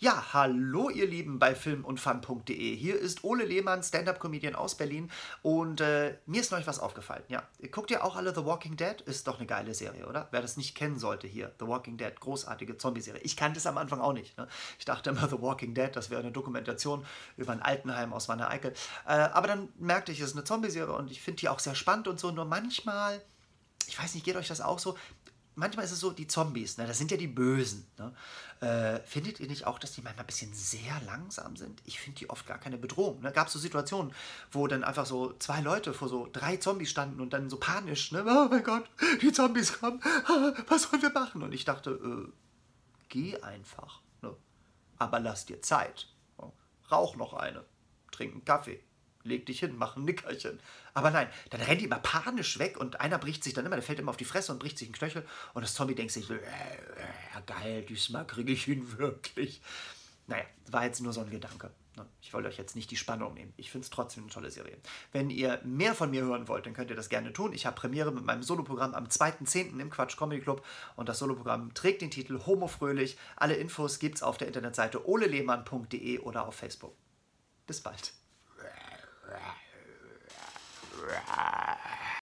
Ja, hallo ihr Lieben bei filmundfun.de. Hier ist Ole Lehmann, Stand-Up-Comedian aus Berlin und äh, mir ist neulich was aufgefallen. Ja, guckt ihr auch alle The Walking Dead? Ist doch eine geile Serie, oder? Wer das nicht kennen sollte hier, The Walking Dead, großartige Zombie-Serie. Ich kannte es am Anfang auch nicht. Ne? Ich dachte immer, The Walking Dead, das wäre eine Dokumentation über ein Altenheim aus Wanne Eickel. Äh, aber dann merkte ich, es ist eine Zombie-Serie und ich finde die auch sehr spannend und so. Nur manchmal, ich weiß nicht, geht euch das auch so? Manchmal ist es so, die Zombies, ne, das sind ja die Bösen. Ne? Äh, findet ihr nicht auch, dass die manchmal ein bisschen sehr langsam sind? Ich finde die oft gar keine Bedrohung. Ne? Gab es so Situationen, wo dann einfach so zwei Leute vor so drei Zombies standen und dann so panisch, ne? oh mein Gott, die Zombies kommen, was sollen wir machen? Und ich dachte, äh, geh einfach. Ne? Aber lass dir Zeit. Rauch noch eine, trink einen Kaffee leg dich hin, mach ein Nickerchen. Aber nein, dann rennt die immer panisch weg und einer bricht sich dann immer, der fällt immer auf die Fresse und bricht sich einen Knöchel und das Zombie denkt sich, äh, äh, geil, diesmal kriege ich ihn wirklich. Naja, war jetzt nur so ein Gedanke. Ne? Ich wollte euch jetzt nicht die Spannung nehmen. Ich finde es trotzdem eine tolle Serie. Wenn ihr mehr von mir hören wollt, dann könnt ihr das gerne tun. Ich habe Premiere mit meinem Soloprogramm am 2.10. im Quatsch Comedy Club und das Soloprogramm trägt den Titel Homo Fröhlich. Alle Infos gibt es auf der Internetseite olelehmann.de oder auf Facebook. Bis bald.